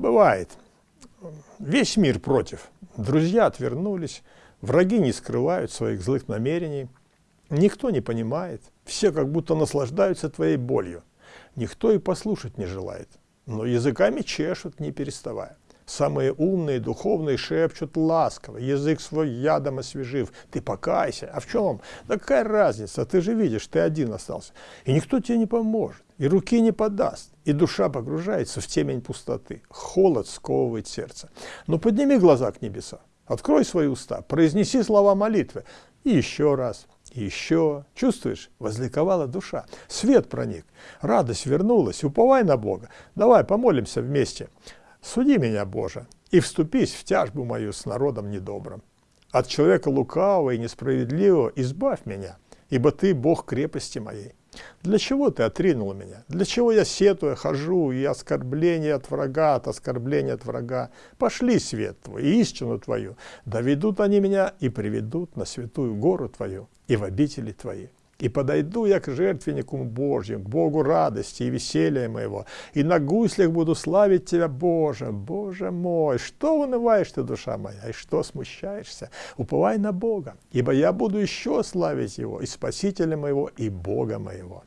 Бывает. Весь мир против. Друзья отвернулись, враги не скрывают своих злых намерений. Никто не понимает, все как будто наслаждаются твоей болью. Никто и послушать не желает, но языками чешут, не переставая. Самые умные, духовные шепчут ласково, язык свой ядом освежив. Ты покайся. А в чем? Да какая разница? Ты же видишь, ты один остался. И никто тебе не поможет, и руки не подаст. И душа погружается в темень пустоты. Холод сковывает сердце. Но подними глаза к небесам. Открой свои уста, произнеси слова молитвы. И еще раз, еще. Чувствуешь? Возликовала душа. Свет проник. Радость вернулась. Уповай на Бога. Давай помолимся вместе. Суди меня, Боже, и вступись в тяжбу мою с народом недобрым. От человека лукавого и несправедливого избавь меня, ибо Ты Бог крепости моей. Для чего Ты отринул меня? Для чего я сетуя хожу, и оскорбление от врага, от оскорбления от врага? Пошли свет Твой и истину Твою, доведут они меня и приведут на святую гору Твою и в обители Твои. И подойду я к жертвеннику Божьему, к Богу радости и веселья моего, и на гуслях буду славить Тебя, Боже, Боже мой. Что унываешь ты, душа моя, и что смущаешься? Уповай на Бога, ибо я буду еще славить Его, и Спасителя моего, и Бога моего.